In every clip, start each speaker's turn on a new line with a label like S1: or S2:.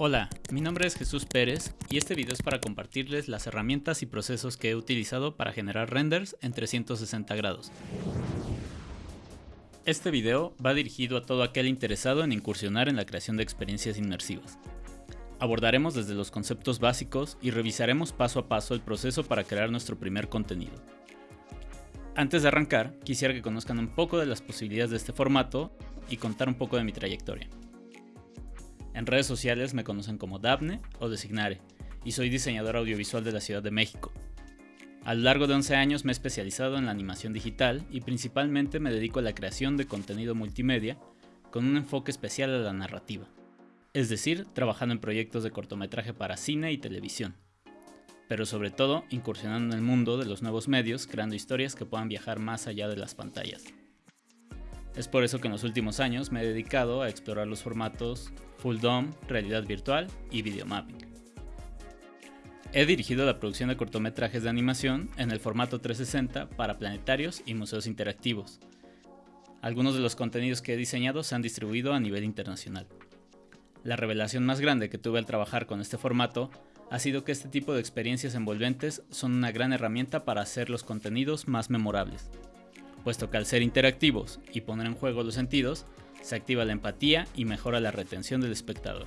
S1: Hola, mi nombre es Jesús Pérez y este video es para compartirles las herramientas y procesos que he utilizado para generar renders en 360 grados. Este video va dirigido a todo aquel interesado en incursionar en la creación de experiencias inmersivas. Abordaremos desde los conceptos básicos y revisaremos paso a paso el proceso para crear nuestro primer contenido. Antes de arrancar, quisiera que conozcan un poco de las posibilidades de este formato y contar un poco de mi trayectoria. En redes sociales me conocen como Daphne o Designare y soy diseñador audiovisual de la Ciudad de México. A lo largo de 11 años me he especializado en la animación digital y principalmente me dedico a la creación de contenido multimedia con un enfoque especial a la narrativa, es decir, trabajando en proyectos de cortometraje para cine y televisión, pero sobre todo incursionando en el mundo de los nuevos medios creando historias que puedan viajar más allá de las pantallas. Es por eso que en los últimos años me he dedicado a explorar los formatos Full Dome, realidad virtual y videomapping. He dirigido la producción de cortometrajes de animación en el formato 360 para planetarios y museos interactivos. Algunos de los contenidos que he diseñado se han distribuido a nivel internacional. La revelación más grande que tuve al trabajar con este formato ha sido que este tipo de experiencias envolventes son una gran herramienta para hacer los contenidos más memorables puesto que al ser interactivos y poner en juego los sentidos, se activa la empatía y mejora la retención del espectador.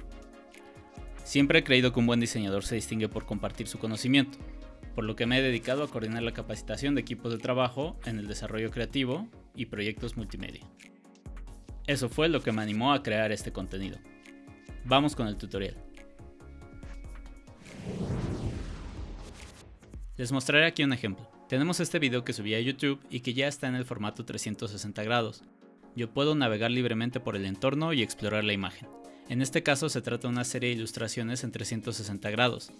S1: Siempre he creído que un buen diseñador se distingue por compartir su conocimiento, por lo que me he dedicado a coordinar la capacitación de equipos de trabajo en el desarrollo creativo y proyectos multimedia. Eso fue lo que me animó a crear este contenido. Vamos con el tutorial. Les mostraré aquí un ejemplo. Tenemos este video que subí a YouTube y que ya está en el formato 360 grados. Yo puedo navegar libremente por el entorno y explorar la imagen. En este caso se trata de una serie de ilustraciones en 360 grados.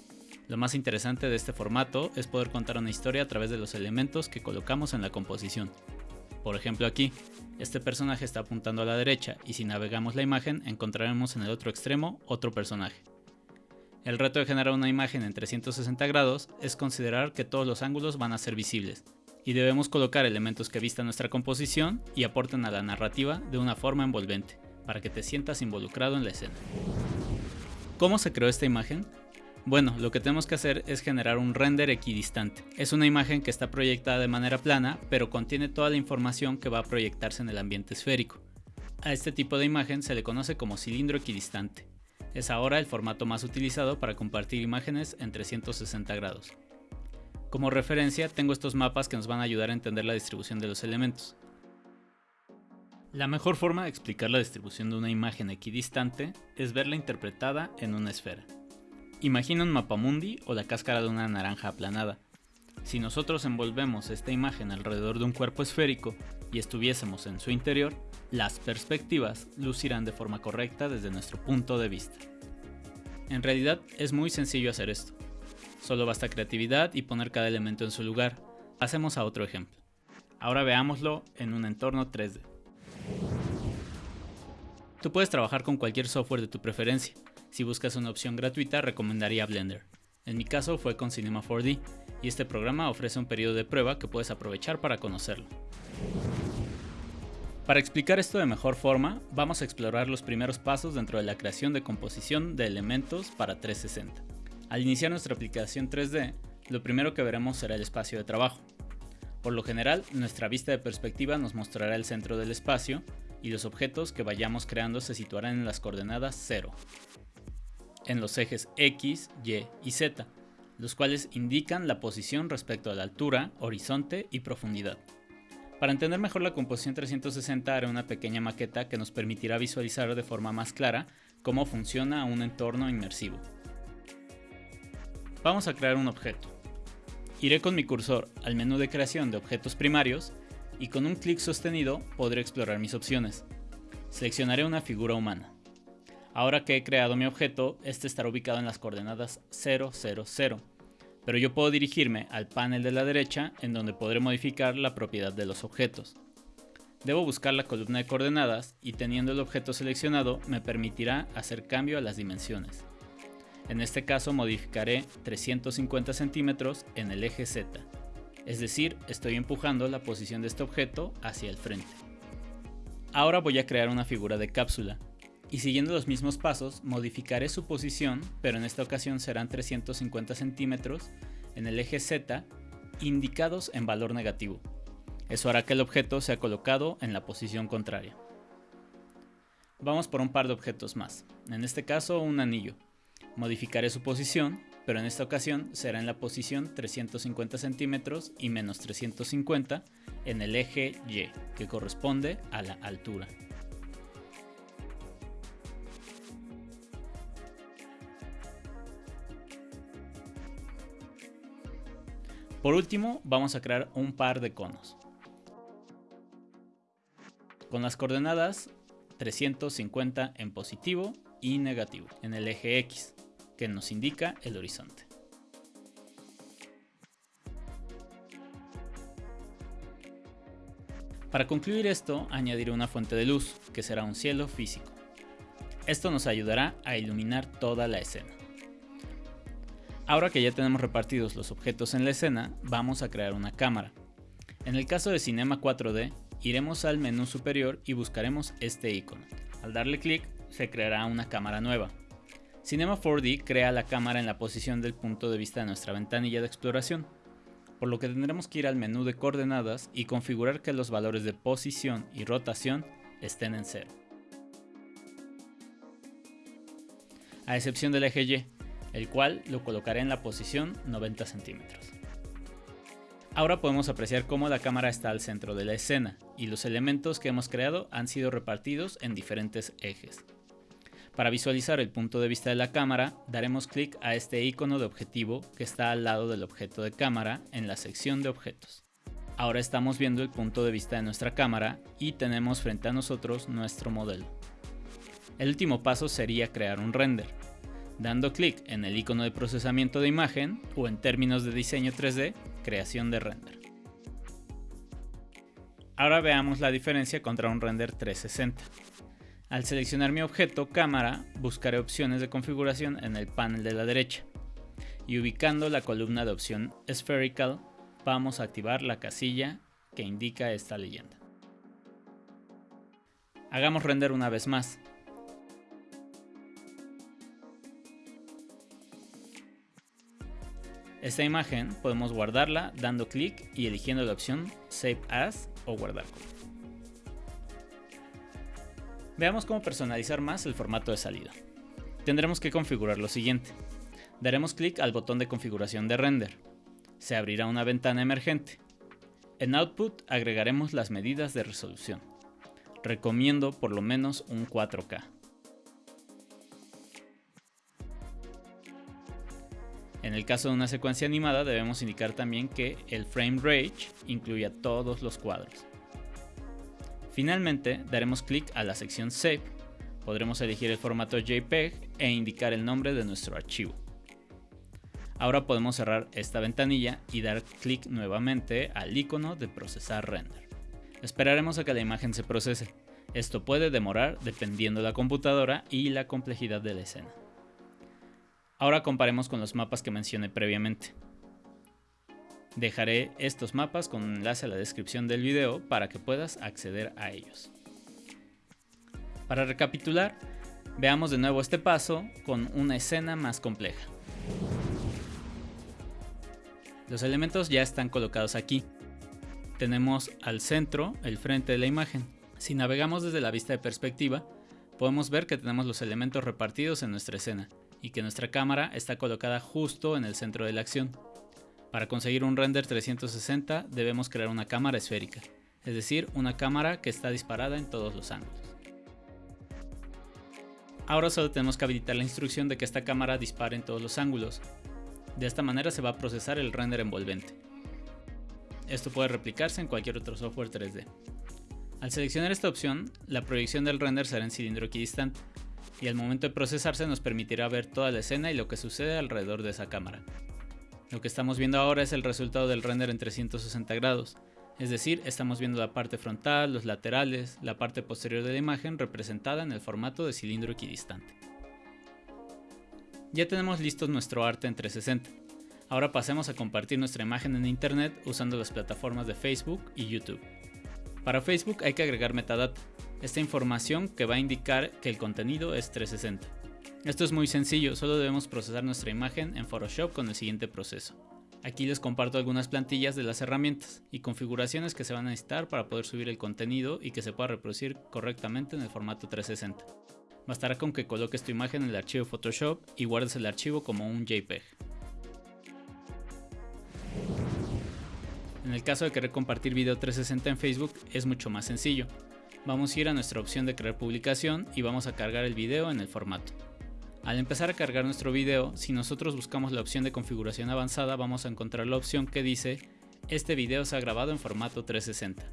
S1: Lo más interesante de este formato es poder contar una historia a través de los elementos que colocamos en la composición. Por ejemplo aquí, este personaje está apuntando a la derecha y si navegamos la imagen encontraremos en el otro extremo otro personaje. El reto de generar una imagen en 360 grados es considerar que todos los ángulos van a ser visibles, y debemos colocar elementos que vistan nuestra composición y aporten a la narrativa de una forma envolvente, para que te sientas involucrado en la escena. ¿Cómo se creó esta imagen? Bueno, lo que tenemos que hacer es generar un render equidistante. Es una imagen que está proyectada de manera plana, pero contiene toda la información que va a proyectarse en el ambiente esférico. A este tipo de imagen se le conoce como cilindro equidistante. Es ahora el formato más utilizado para compartir imágenes en 360 grados. Como referencia tengo estos mapas que nos van a ayudar a entender la distribución de los elementos. La mejor forma de explicar la distribución de una imagen equidistante es verla interpretada en una esfera. Imagina un mapamundi o la cáscara de una naranja aplanada. Si nosotros envolvemos esta imagen alrededor de un cuerpo esférico y estuviésemos en su interior, las perspectivas lucirán de forma correcta desde nuestro punto de vista. En realidad es muy sencillo hacer esto. Solo basta creatividad y poner cada elemento en su lugar. Pasemos a otro ejemplo. Ahora veámoslo en un entorno 3D. Tú puedes trabajar con cualquier software de tu preferencia. Si buscas una opción gratuita recomendaría Blender. En mi caso fue con Cinema 4D y este programa ofrece un periodo de prueba que puedes aprovechar para conocerlo. Para explicar esto de mejor forma, vamos a explorar los primeros pasos dentro de la creación de composición de elementos para 360. Al iniciar nuestra aplicación 3D, lo primero que veremos será el espacio de trabajo. Por lo general, nuestra vista de perspectiva nos mostrará el centro del espacio y los objetos que vayamos creando se situarán en las coordenadas 0, en los ejes X, Y y Z, los cuales indican la posición respecto a la altura, horizonte y profundidad. Para entender mejor la composición 360 haré una pequeña maqueta que nos permitirá visualizar de forma más clara cómo funciona un entorno inmersivo. Vamos a crear un objeto. Iré con mi cursor al menú de creación de objetos primarios y con un clic sostenido podré explorar mis opciones. Seleccionaré una figura humana. Ahora que he creado mi objeto, este estará ubicado en las coordenadas 0, 0, 0 pero yo puedo dirigirme al panel de la derecha en donde podré modificar la propiedad de los objetos. Debo buscar la columna de coordenadas y teniendo el objeto seleccionado me permitirá hacer cambio a las dimensiones. En este caso modificaré 350 centímetros en el eje Z, es decir, estoy empujando la posición de este objeto hacia el frente. Ahora voy a crear una figura de cápsula. Y siguiendo los mismos pasos, modificaré su posición, pero en esta ocasión serán 350 centímetros en el eje Z, indicados en valor negativo. Eso hará que el objeto sea colocado en la posición contraria. Vamos por un par de objetos más, en este caso un anillo. Modificaré su posición, pero en esta ocasión será en la posición 350 centímetros y menos 350 en el eje Y, que corresponde a la altura. Por último, vamos a crear un par de conos. Con las coordenadas 350 en positivo y negativo en el eje X, que nos indica el horizonte. Para concluir esto, añadiré una fuente de luz, que será un cielo físico. Esto nos ayudará a iluminar toda la escena. Ahora que ya tenemos repartidos los objetos en la escena, vamos a crear una cámara. En el caso de Cinema 4D, iremos al menú superior y buscaremos este icono. Al darle clic, se creará una cámara nueva. Cinema 4D crea la cámara en la posición del punto de vista de nuestra ventanilla de exploración, por lo que tendremos que ir al menú de coordenadas y configurar que los valores de posición y rotación estén en cero. A excepción del eje Y, el cual lo colocaré en la posición 90 centímetros. Ahora podemos apreciar cómo la cámara está al centro de la escena y los elementos que hemos creado han sido repartidos en diferentes ejes. Para visualizar el punto de vista de la cámara, daremos clic a este icono de objetivo que está al lado del objeto de cámara en la sección de objetos. Ahora estamos viendo el punto de vista de nuestra cámara y tenemos frente a nosotros nuestro modelo. El último paso sería crear un render dando clic en el icono de procesamiento de imagen o en términos de diseño 3D, creación de render. Ahora veamos la diferencia contra un render 360. Al seleccionar mi objeto cámara, buscaré opciones de configuración en el panel de la derecha y ubicando la columna de opción Spherical vamos a activar la casilla que indica esta leyenda. Hagamos render una vez más, Esta imagen podemos guardarla dando clic y eligiendo la opción Save As o Guardar. Veamos cómo personalizar más el formato de salida. Tendremos que configurar lo siguiente. Daremos clic al botón de configuración de render. Se abrirá una ventana emergente. En Output agregaremos las medidas de resolución. Recomiendo por lo menos un 4K. En el caso de una secuencia animada debemos indicar también que el frame rate incluya todos los cuadros. Finalmente daremos clic a la sección Save. Podremos elegir el formato JPEG e indicar el nombre de nuestro archivo. Ahora podemos cerrar esta ventanilla y dar clic nuevamente al icono de procesar render. Esperaremos a que la imagen se procese. Esto puede demorar dependiendo de la computadora y la complejidad de la escena. Ahora comparemos con los mapas que mencioné previamente. Dejaré estos mapas con un enlace a la descripción del video para que puedas acceder a ellos. Para recapitular, veamos de nuevo este paso con una escena más compleja. Los elementos ya están colocados aquí. Tenemos al centro el frente de la imagen. Si navegamos desde la vista de perspectiva, podemos ver que tenemos los elementos repartidos en nuestra escena y que nuestra cámara está colocada justo en el centro de la acción. Para conseguir un render 360 debemos crear una cámara esférica, es decir, una cámara que está disparada en todos los ángulos. Ahora solo tenemos que habilitar la instrucción de que esta cámara dispare en todos los ángulos. De esta manera se va a procesar el render envolvente. Esto puede replicarse en cualquier otro software 3D. Al seleccionar esta opción, la proyección del render será en cilindro equidistante, y al momento de procesarse nos permitirá ver toda la escena y lo que sucede alrededor de esa cámara. Lo que estamos viendo ahora es el resultado del render en 360 grados, es decir, estamos viendo la parte frontal, los laterales, la parte posterior de la imagen representada en el formato de cilindro equidistante. Ya tenemos listo nuestro arte en 360. Ahora pasemos a compartir nuestra imagen en internet usando las plataformas de Facebook y YouTube. Para Facebook hay que agregar metadata, esta información que va a indicar que el contenido es 360. Esto es muy sencillo, solo debemos procesar nuestra imagen en Photoshop con el siguiente proceso. Aquí les comparto algunas plantillas de las herramientas y configuraciones que se van a necesitar para poder subir el contenido y que se pueda reproducir correctamente en el formato 360. Bastará con que coloques tu imagen en el archivo Photoshop y guardes el archivo como un JPEG. En el caso de querer compartir video 360 en Facebook es mucho más sencillo. Vamos a ir a nuestra opción de crear publicación y vamos a cargar el video en el formato. Al empezar a cargar nuestro video, si nosotros buscamos la opción de configuración avanzada vamos a encontrar la opción que dice este video se ha grabado en formato 360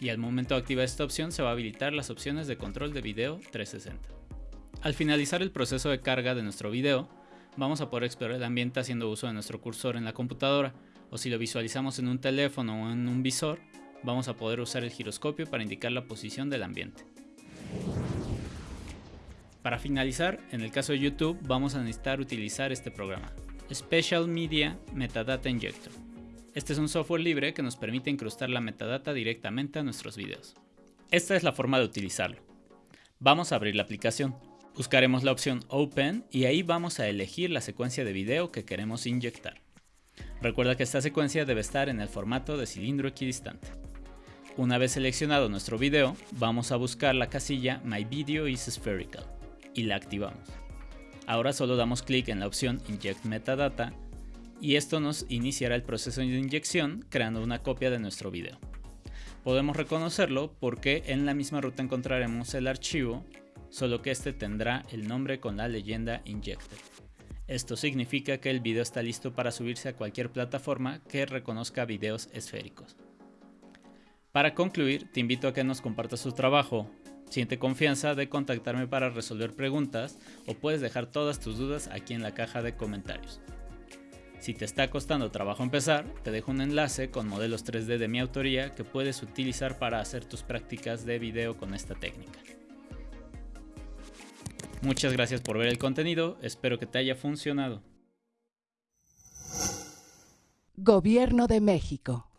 S1: y al momento de activar esta opción se va a habilitar las opciones de control de video 360. Al finalizar el proceso de carga de nuestro video, vamos a poder explorar el ambiente haciendo uso de nuestro cursor en la computadora o si lo visualizamos en un teléfono o en un visor, vamos a poder usar el giroscopio para indicar la posición del ambiente. Para finalizar, en el caso de YouTube vamos a necesitar utilizar este programa, Special Media Metadata Injector. Este es un software libre que nos permite incrustar la metadata directamente a nuestros videos. Esta es la forma de utilizarlo. Vamos a abrir la aplicación. Buscaremos la opción Open y ahí vamos a elegir la secuencia de video que queremos inyectar. Recuerda que esta secuencia debe estar en el formato de cilindro equidistante. Una vez seleccionado nuestro video, vamos a buscar la casilla My Video is Spherical y la activamos. Ahora solo damos clic en la opción Inject Metadata y esto nos iniciará el proceso de inyección creando una copia de nuestro video. Podemos reconocerlo porque en la misma ruta encontraremos el archivo, solo que este tendrá el nombre con la leyenda Injected. Esto significa que el video está listo para subirse a cualquier plataforma que reconozca videos esféricos. Para concluir, te invito a que nos compartas tu trabajo. Siente confianza de contactarme para resolver preguntas o puedes dejar todas tus dudas aquí en la caja de comentarios. Si te está costando trabajo empezar, te dejo un enlace con modelos 3D de mi autoría que puedes utilizar para hacer tus prácticas de video con esta técnica. Muchas gracias por ver el contenido, espero que te haya funcionado.
S2: Gobierno de México.